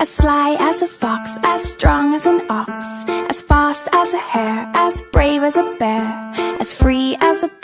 As sly as a fox, as strong as an ox As fast as a hare, as brave as a bear As free as a